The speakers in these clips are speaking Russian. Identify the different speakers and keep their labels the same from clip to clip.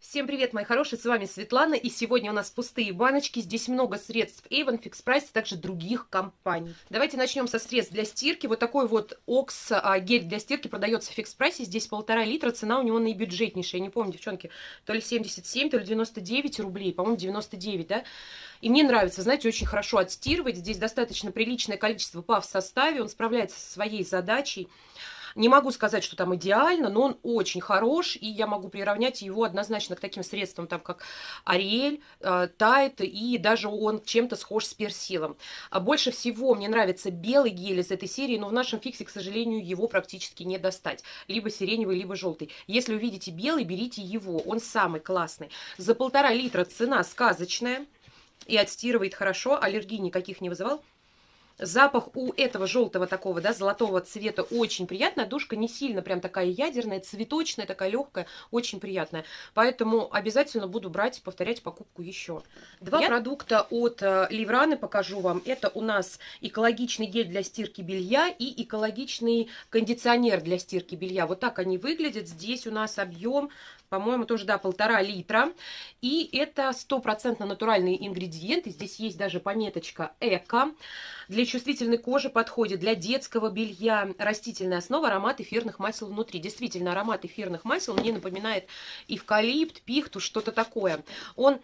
Speaker 1: Всем привет, мои хорошие, с вами Светлана, и сегодня у нас пустые баночки, здесь много средств Avon, Fix Price, а также других компаний. Давайте начнем со средств для стирки. Вот такой вот Окс а, гель для стирки продается в Fix Price, здесь полтора литра, цена у него наибюджетнейшая, я не помню, девчонки, то ли 77, то ли 99 рублей, по-моему, 99, да? И мне нравится, знаете, очень хорошо отстирывать, здесь достаточно приличное количество ПАВ в составе, он справляется со своей задачей. Не могу сказать, что там идеально, но он очень хорош, и я могу приравнять его однозначно к таким средствам, там, как Ариэль, э, Тайт, и даже он чем-то схож с персилом. А больше всего мне нравится белый гель из этой серии, но в нашем фиксе, к сожалению, его практически не достать. Либо сиреневый, либо желтый. Если увидите белый, берите его, он самый классный. За полтора литра цена сказочная и отстирывает хорошо, аллергии никаких не вызывал. Запах у этого желтого такого, да, золотого цвета очень приятная. Душка не сильно прям такая ядерная, цветочная, такая легкая, очень приятная. Поэтому обязательно буду брать, повторять покупку еще. Два Я... продукта от э, Ливраны покажу вам. Это у нас экологичный гель для стирки белья и экологичный кондиционер для стирки белья. Вот так они выглядят. Здесь у нас объем по-моему, тоже, да, полтора литра. И это стопроцентно натуральные ингредиенты. Здесь есть даже пометочка «Эко». Для чувствительной кожи подходит, для детского белья растительная основа, аромат эфирных масел внутри. Действительно, аромат эфирных масел мне напоминает эвкалипт, пихту, что-то такое. Он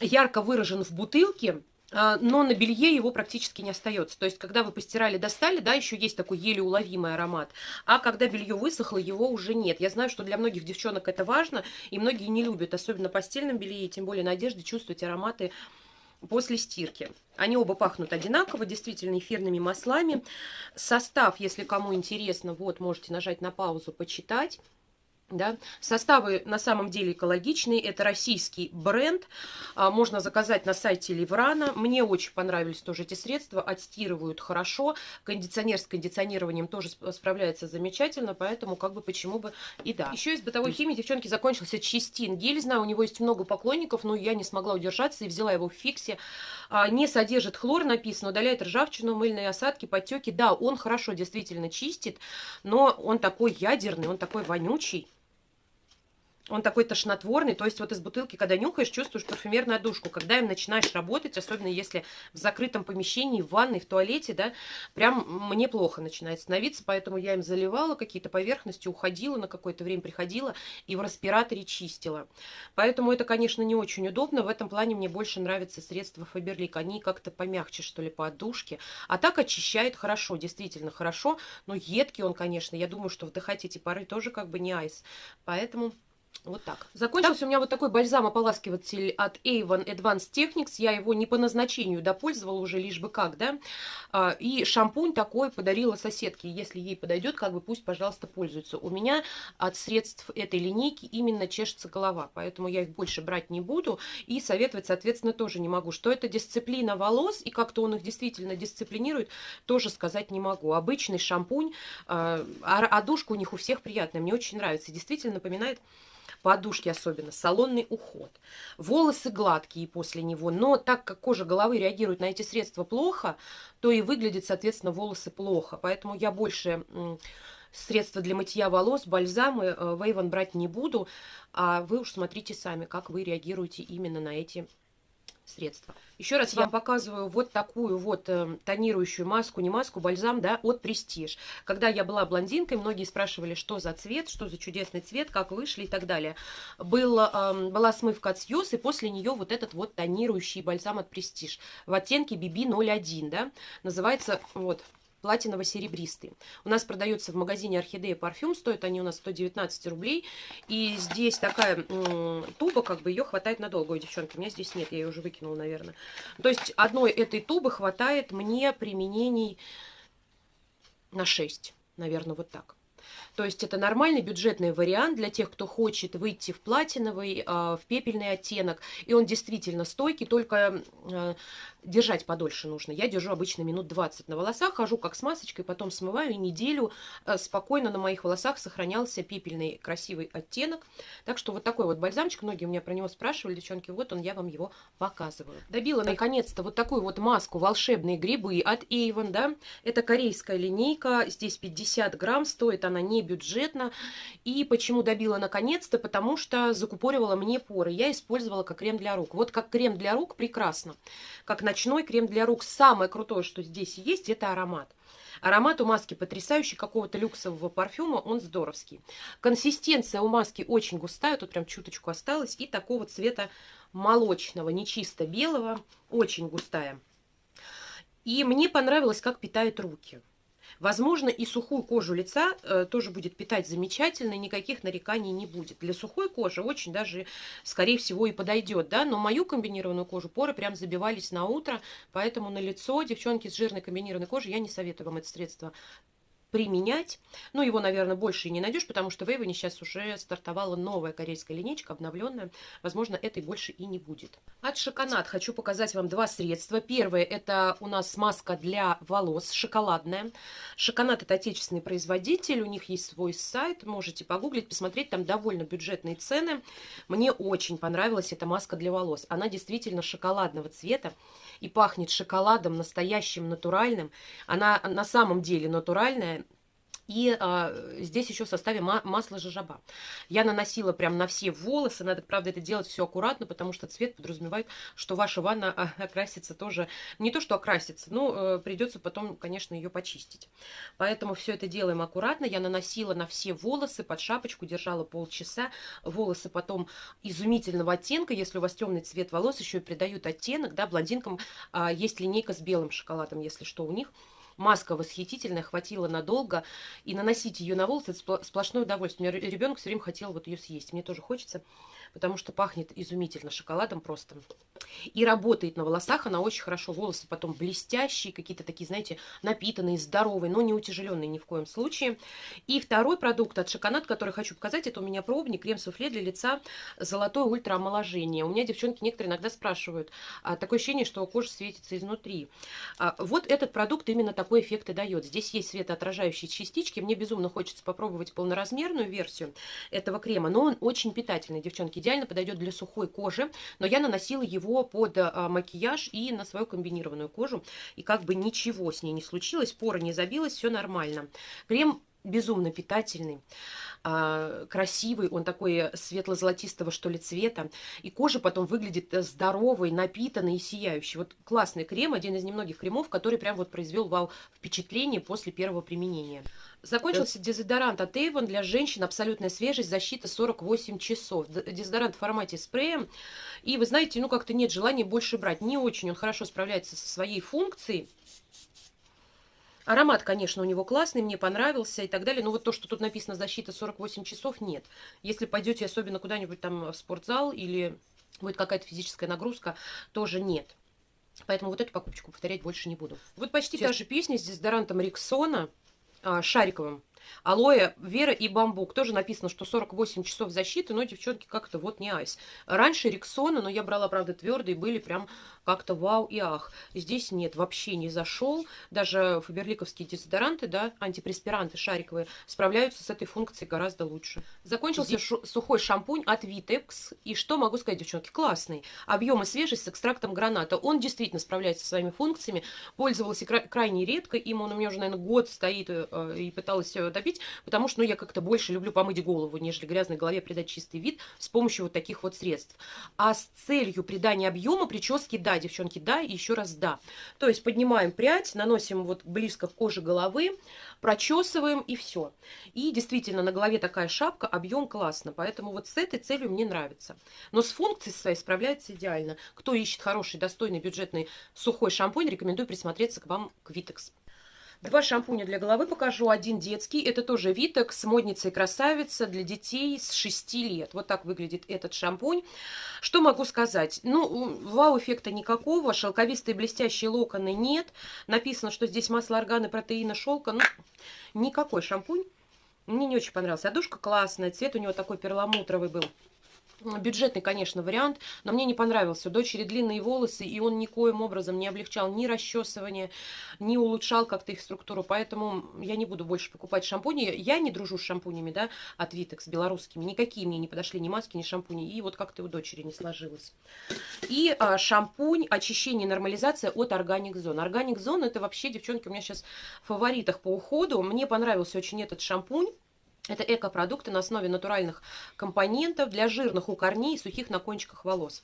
Speaker 1: ярко выражен в бутылке, но на белье его практически не остается. То есть, когда вы постирали, достали, да, еще есть такой еле уловимый аромат. А когда белье высохло, его уже нет. Я знаю, что для многих девчонок это важно, и многие не любят, особенно постельном белье, тем более на одежде, чувствовать ароматы после стирки. Они оба пахнут одинаково, действительно эфирными маслами. Состав, если кому интересно, вот, можете нажать на паузу, почитать. Да? Составы на самом деле экологичные, это российский бренд, а, можно заказать на сайте Ливрана. Мне очень понравились тоже эти средства, отстирывают хорошо, кондиционер с кондиционированием тоже справляется замечательно, поэтому как бы почему бы и да. Еще из бытовой химии, девчонки, закончился чистин гель, знаю, у него есть много поклонников, но я не смогла удержаться и взяла его в фиксе. А, не содержит хлор, написано, удаляет ржавчину, мыльные осадки, потеки. Да, он хорошо действительно чистит, но он такой ядерный, он такой вонючий. Он такой тошнотворный, то есть вот из бутылки, когда нюхаешь, чувствуешь парфюмерную душку. Когда им начинаешь работать, особенно если в закрытом помещении, в ванной, в туалете, да, прям мне плохо начинает становиться, поэтому я им заливала какие-то поверхности, уходила на какое-то время, приходила и в респираторе чистила. Поэтому это, конечно, не очень удобно. В этом плане мне больше нравятся средства Фаберлик. Они как-то помягче, что ли, по отдушке. А так очищает хорошо, действительно хорошо. Но едкий он, конечно. Я думаю, что вдыхать эти пары тоже как бы не айс. Поэтому... Вот так. Закончился так. у меня вот такой бальзам-ополаскиватель от Avon Advanced Techniques. Я его не по назначению допользовала уже, лишь бы как, да. А, и шампунь такой подарила соседке. Если ей подойдет, как бы пусть, пожалуйста, пользуется. У меня от средств этой линейки именно чешется голова, поэтому я их больше брать не буду. И советовать, соответственно, тоже не могу. Что это дисциплина волос и как-то он их действительно дисциплинирует, тоже сказать не могу. Обычный шампунь, а, а душка у них у всех приятная. Мне очень нравится. Действительно напоминает подушки особенно, салонный уход. Волосы гладкие после него, но так как кожа головы реагирует на эти средства плохо, то и выглядят, соответственно, волосы плохо. Поэтому я больше средства для мытья волос, бальзамы э, в Avon брать не буду, а вы уж смотрите сами, как вы реагируете именно на эти средства. Еще раз я вам показываю вот такую вот э, тонирующую маску, не маску, бальзам, да, от Prestige. Когда я была блондинкой, многие спрашивали, что за цвет, что за чудесный цвет, как вышли и так далее. Был, э, была смывка от Сьюз, и после нее вот этот вот тонирующий бальзам от Prestige в оттенке BB01, да, называется, вот, платиново-серебристый. У нас продается в магазине Орхидея парфюм, стоят они у нас 119 рублей. И здесь такая туба, как бы ее хватает надолго. Ой, девчонки, у меня здесь нет, я ее уже выкинула, наверное. То есть одной этой тубы хватает мне применений на 6, наверное, вот так. То есть это нормальный бюджетный вариант для тех, кто хочет выйти в платиновый, а, в пепельный оттенок. И он действительно стойкий, только а, держать подольше нужно. Я держу обычно минут 20 на волосах, хожу как с масочкой, потом смываю, и неделю а, спокойно на моих волосах сохранялся пепельный красивый оттенок. Так что вот такой вот бальзамчик, многие у меня про него спрашивали, девчонки, вот он, я вам его показываю. Добила наконец-то вот такую вот маску «Волшебные грибы» от Avon, да. Это корейская линейка, здесь 50 грамм, стоит она не бюджетно. И почему добила наконец-то? Потому что закупоривала мне поры. Я использовала как крем для рук. Вот как крем для рук прекрасно. Как ночной крем для рук. Самое крутое, что здесь есть, это аромат. Аромат у маски потрясающий, какого-то люксового парфюма, он здоровский. Консистенция у маски очень густая, тут прям чуточку осталось, и такого цвета молочного, не чисто белого, очень густая. И мне понравилось, как питает руки. Возможно, и сухую кожу лица э, тоже будет питать замечательно, никаких нареканий не будет. Для сухой кожи очень даже, скорее всего, и подойдет, да, но мою комбинированную кожу поры прям забивались на утро, поэтому на лицо, девчонки с жирной комбинированной кожей, я не советую вам это средство применять. Ну, его, наверное, больше и не найдешь, потому что в Эйвоне сейчас уже стартовала новая корейская линейка, обновленная. Возможно, этой больше и не будет. От Шоконат хочу показать вам два средства. Первое, это у нас маска для волос, шоколадная. Шоконат это отечественный производитель, у них есть свой сайт, можете погуглить, посмотреть, там довольно бюджетные цены. Мне очень понравилась эта маска для волос. Она действительно шоколадного цвета и пахнет шоколадом настоящим, натуральным. Она на самом деле натуральная, и а, здесь еще в составе ма масло жожоба. Я наносила прям на все волосы. Надо, правда, это делать все аккуратно, потому что цвет подразумевает, что ваша ванна а, окрасится тоже. Не то, что окрасится, но а, придется потом, конечно, ее почистить. Поэтому все это делаем аккуратно. Я наносила на все волосы под шапочку, держала полчаса. Волосы потом изумительного оттенка. Если у вас темный цвет волос, еще и придают оттенок. Да, блондинкам а, есть линейка с белым шоколадом, если что, у них маска восхитительная, хватило надолго, и наносить ее на волосы – это сплошное удовольствие. У меня ребенок все время хотел вот ее съесть, мне тоже хочется потому что пахнет изумительно шоколадом просто. И работает на волосах она очень хорошо. Волосы потом блестящие, какие-то такие, знаете, напитанные, здоровые, но не утяжеленные ни в коем случае. И второй продукт от Шоконат, который хочу показать, это у меня пробник, крем-суфле для лица золотое ультраомоложение. У меня девчонки некоторые иногда спрашивают, а, такое ощущение, что кожа светится изнутри. А, вот этот продукт именно такой эффект и дает. Здесь есть светоотражающие частички. Мне безумно хочется попробовать полноразмерную версию этого крема, но он очень питательный, девчонки идеально подойдет для сухой кожи, но я наносила его под а, макияж и на свою комбинированную кожу, и как бы ничего с ней не случилось, пора не забилась, все нормально. Крем безумно питательный, а, красивый, он такой светло-золотистого, что ли, цвета. И кожа потом выглядит здоровой, напитанной и сияющей. Вот классный крем, один из немногих кремов, который прям вот произвел вау впечатление после первого применения. Закончился дезодорант от Avon для женщин, абсолютная свежесть, защита 48 часов. Дезодорант в формате спрея. И вы знаете, ну как-то нет желания больше брать. Не очень он хорошо справляется со своей функцией. Аромат, конечно, у него классный, мне понравился и так далее. Но вот то, что тут написано «защита 48 часов» – нет. Если пойдете особенно куда-нибудь там в спортзал или будет какая-то физическая нагрузка, тоже нет. Поэтому вот эту покупочку повторять больше не буду. Вот почти Сейчас. та же песня с дезодорантом Риксона, а, шариковым. Алоэ, Вера и Бамбук. Тоже написано, что 48 часов защиты, но, девчонки, как-то вот не айс. Раньше Рексона, но я брала, правда, твердые, были прям как-то вау и ах. Здесь нет, вообще не зашел. Даже фаберликовские дезодоранты, да, антипреспиранты шариковые, справляются с этой функцией гораздо лучше. Закончился Здесь... сухой шампунь от Vitex. И что могу сказать, девчонки, классный. Объем и свежесть с экстрактом граната. Он действительно справляется со своими функциями. Пользовалась кра крайне редко. Им он у меня уже, наверное, год стоит э, и пыталась допить, потому что ну, я как-то больше люблю помыть голову, нежели грязной голове придать чистый вид с помощью вот таких вот средств. А с целью придания объема прически, да, девчонки, да, и еще раз да. То есть поднимаем прядь, наносим вот близко к коже головы, прочесываем и все. И действительно на голове такая шапка, объем классно, поэтому вот с этой целью мне нравится. Но с функцией своей справляется идеально. Кто ищет хороший, достойный, бюджетный сухой шампунь, рекомендую присмотреться к вам к Vitex. Два шампуня для головы покажу. Один детский. Это тоже Витекс, модница и красавица для детей с 6 лет. Вот так выглядит этот шампунь. Что могу сказать? Ну, вау-эффекта никакого. Шелковистые блестящие локоны нет. Написано, что здесь масло органы, протеина, шелка. Ну, никакой шампунь. Мне не очень понравился. Одушка классная. Цвет у него такой перламутровый был. Бюджетный, конечно, вариант, но мне не понравился. Дочери длинные волосы, и он никоим образом не облегчал ни расчесывание, ни улучшал как-то их структуру. Поэтому я не буду больше покупать шампуни. Я не дружу с шампунями, да, от Vitex белорусскими. Никакие мне не подошли ни маски, ни шампуни. И вот как-то у дочери не сложилось. И а, шампунь очищение и нормализация от Organic Zone. Organic Zone это вообще, девчонки, у меня сейчас в фаворитах по уходу. Мне понравился очень этот шампунь. Это экопродукты на основе натуральных компонентов для жирных у корней и сухих на кончиках волос.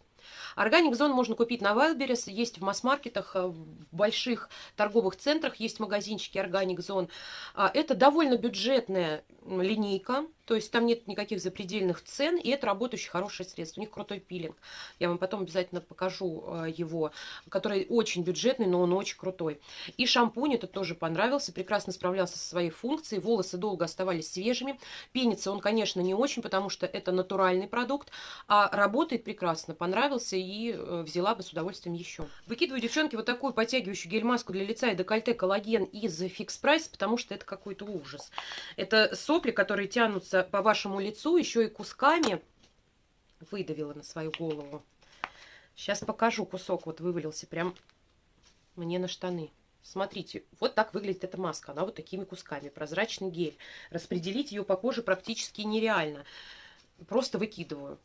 Speaker 1: Органик Зон можно купить на Wildberries, есть в масс-маркетах, э, в больших торговых центрах есть магазинчики Органик Зон. А, это довольно бюджетная линейка, то есть там нет никаких запредельных цен, и это работающее хорошее средство. У них крутой пилинг. Я вам потом обязательно покажу э, его, который очень бюджетный, но он очень крутой. И шампунь это тоже понравился, прекрасно справлялся со своей функцией, волосы долго оставались свежими. Пенится он, конечно, не очень, потому что это натуральный продукт, а работает прекрасно, понравился и э, взяла бы с удовольствием еще. Выкидываю, девчонки, вот такую подтягивающую гель-маску для лица и декольте коллаген из Fix Price, потому что это какой-то ужас. Это сопли, которые тянутся по вашему лицу, еще и кусками. Выдавила на свою голову. Сейчас покажу кусок, вот вывалился прям мне на штаны. Смотрите, вот так выглядит эта маска. Она вот такими кусками. Прозрачный гель. Распределить ее по коже практически нереально. Просто выкидываю.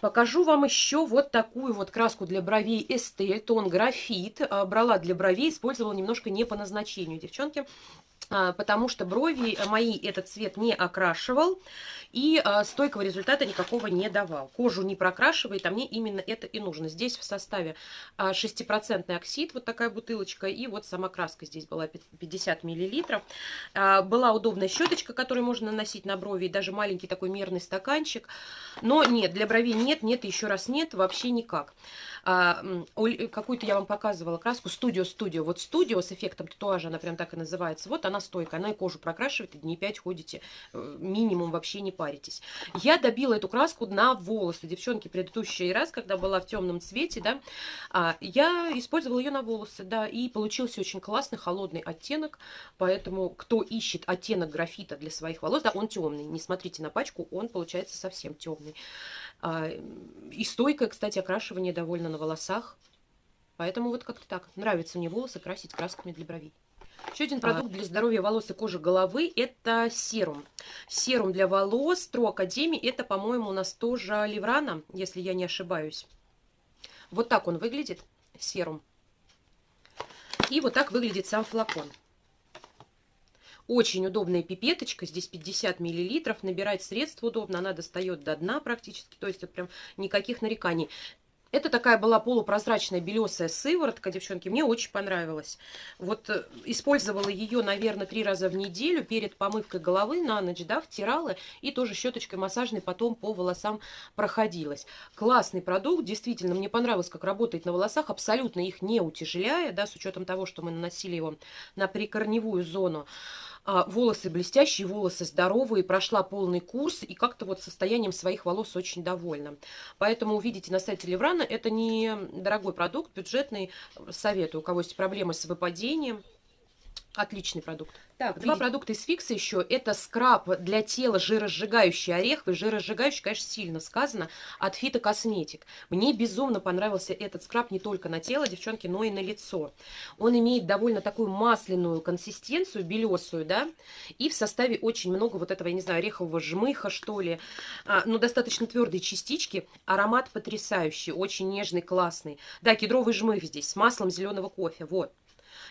Speaker 1: Покажу вам еще вот такую вот краску для бровей Estelle, тон графит. А, брала для бровей, использовала немножко не по назначению, девчонки. А, потому что брови мои этот цвет не окрашивал и а, стойкого результата никакого не давал. Кожу не прокрашивает, а мне именно это и нужно. Здесь в составе 6% а, оксид, вот такая бутылочка, и вот сама краска здесь была 50 мл. Была удобная щеточка, которую можно наносить на брови, и даже маленький такой мерный стаканчик. Но нет, для бровей нет, нет, еще раз нет, вообще никак. Какую-то я вам показывала краску Studio Studio. Вот Studio с эффектом татуажа, она прям так и называется. Вот она стойкая, она и кожу прокрашивает, и дней 5 ходите, э, минимум вообще не паритесь. Я добила эту краску на волосы. Девчонки, предыдущий раз, когда была в темном цвете, да, а, я использовала ее на волосы, да, и получился очень классный холодный оттенок, поэтому кто ищет оттенок графита для своих волос, да, он темный, не смотрите на пачку, он получается совсем темный. А, и стойкое, кстати, окрашивание довольно на волосах, поэтому вот как-то так. Нравится мне волосы красить красками для бровей. Еще один продукт для здоровья волос и кожи головы – это серум. Серум для волос Тро Академии – это, по-моему, у нас тоже Леврана, если я не ошибаюсь. Вот так он выглядит, серум. И вот так выглядит сам флакон. Очень удобная пипеточка, здесь 50 миллилитров, набирать средств удобно, она достает до дна практически, то есть вот прям никаких нареканий. Это такая была полупрозрачная белесая сыворотка, девчонки, мне очень понравилась. Вот э, использовала ее, наверное, три раза в неделю перед помывкой головы на ночь, да, втирала и тоже щеточкой массажной потом по волосам проходилась. Классный продукт, действительно, мне понравилось, как работает на волосах, абсолютно их не утяжеляя, да, с учетом того, что мы наносили его на прикорневую зону. А, волосы блестящие, волосы здоровые, прошла полный курс и как-то вот состоянием своих волос очень довольна. Поэтому увидите на сайте Леврана, это не дорогой продукт, бюджетный, советую, у кого есть проблемы с выпадением, Отличный продукт. Так, два продукта из Фикса еще. Это скраб для тела жиросжигающий ореховый. Жиросжигающий, конечно, сильно сказано. От Фитокосметик. Мне безумно понравился этот скраб не только на тело, девчонки, но и на лицо. Он имеет довольно такую масляную консистенцию, белесую, да. И в составе очень много вот этого, я не знаю, орехового жмыха, что ли. А, но достаточно твердые частички. Аромат потрясающий, очень нежный, классный. Да, кедровый жмых здесь с маслом зеленого кофе. Вот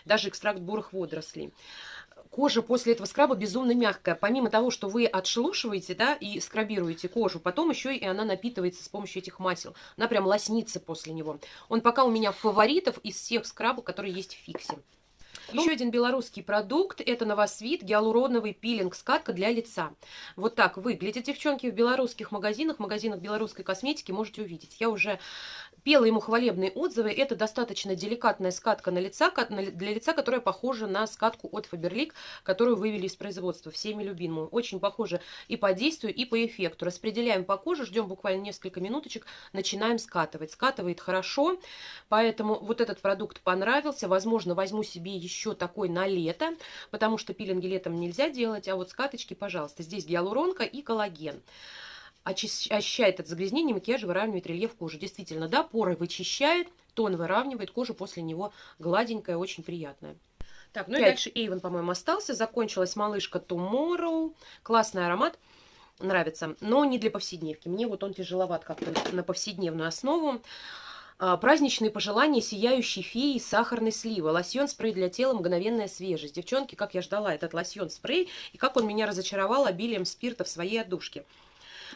Speaker 1: даже экстракт бурых водорослей. Кожа после этого скраба безумно мягкая. Помимо того, что вы отшелушиваете, да, и скрабируете кожу, потом еще и она напитывается с помощью этих масел. Она прям лоснится после него. Он пока у меня фаворитов из всех скрабов, которые есть в фиксе. Ну, Еще один белорусский продукт – это новосвит гиалуроновый пилинг-скатка для лица. Вот так выглядит, девчонки, в белорусских магазинах, магазинах белорусской косметики можете увидеть. Я уже пела ему хвалебные отзывы. Это достаточно деликатная скатка на лица, для лица, которая похожа на скатку от Faberlic, которую вывели из производства, всеми любимую. Очень похожа и по действию, и по эффекту. Распределяем по коже, ждем буквально несколько минуточек, начинаем скатывать. Скатывает хорошо, поэтому вот этот продукт понравился. Возможно, возьму себе еще такой на лето, потому что пилинги летом нельзя делать, а вот скаточки, пожалуйста. Здесь гиалуронка и коллаген очищает от загрязнения, макияж выравнивает рельеф кожи. Действительно, да, поры вычищает, тон выравнивает, кожа после него гладенькая, очень приятная. Так, ну 5. и дальше Эйвен, по-моему, остался. Закончилась малышка Tomorrow. Классный аромат. Нравится, но не для повседневки. Мне вот он тяжеловат как-то на повседневную основу. А, праздничные пожелания сияющей феи сахарной сливы. Лосьон спрей для тела мгновенная свежесть. Девчонки, как я ждала этот лосьон спрей, и как он меня разочаровал обилием спирта в своей отдушке.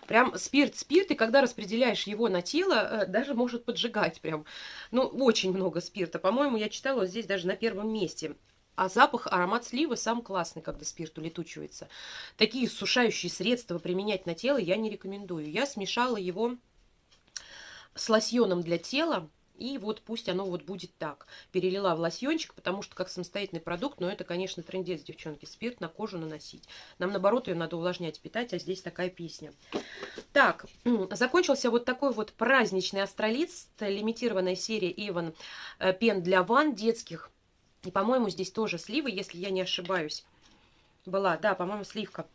Speaker 1: Прям спирт-спирт, и когда распределяешь его на тело, э, даже может поджигать прям. Ну, очень много спирта. По-моему, я читала вот здесь даже на первом месте. А запах, аромат сливы сам классный, когда спирт улетучивается. Такие сушающие средства применять на тело я не рекомендую. Я смешала его с лосьоном для тела. И вот пусть оно вот будет так. Перелила в лосьончик, потому что как самостоятельный продукт, но это, конечно, трендец, девчонки. Спирт на кожу наносить. Нам, наоборот, ее надо увлажнять, питать, а здесь такая песня. Так, закончился вот такой вот праздничный астролист, лимитированная серия Иван э, пен для ванн детских. И, по-моему, здесь тоже сливы, если я не ошибаюсь. Была, да, по-моему, сливка.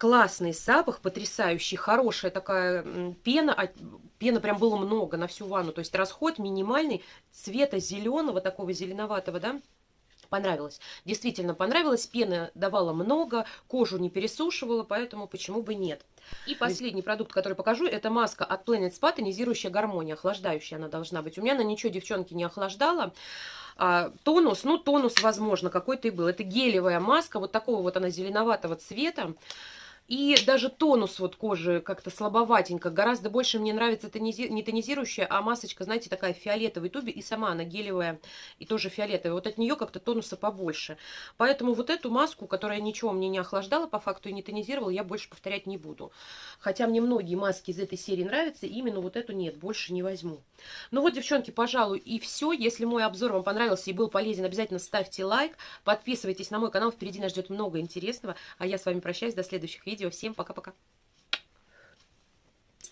Speaker 1: Классный запах, потрясающий, хорошая такая пена. А пена прям было много на всю ванну. То есть расход минимальный, цвета зеленого, такого зеленоватого, да, понравилось. Действительно понравилось, пены давала много, кожу не пересушивала, поэтому почему бы нет. И последний продукт, который покажу, это маска от Planet Spa, тонизирующая гармония, охлаждающая она должна быть. У меня на ничего девчонки не охлаждала. А, тонус, ну тонус, возможно, какой-то и был. Это гелевая маска, вот такого вот она зеленоватого цвета. И даже тонус вот кожи как-то слабоватенько. Гораздо больше мне нравится тонизи... не тонизирующая, а масочка, знаете, такая фиолетовой тубе. И сама она гелевая и тоже фиолетовая. Вот от нее как-то тонуса побольше. Поэтому вот эту маску, которая ничего мне не охлаждала по факту и не тонизировала, я больше повторять не буду. Хотя мне многие маски из этой серии нравятся, именно вот эту нет, больше не возьму. Ну вот, девчонки, пожалуй, и все. Если мой обзор вам понравился и был полезен, обязательно ставьте лайк, подписывайтесь на мой канал. Впереди нас ждет много интересного. А я с вами прощаюсь до следующих видео видео. Всем пока-пока.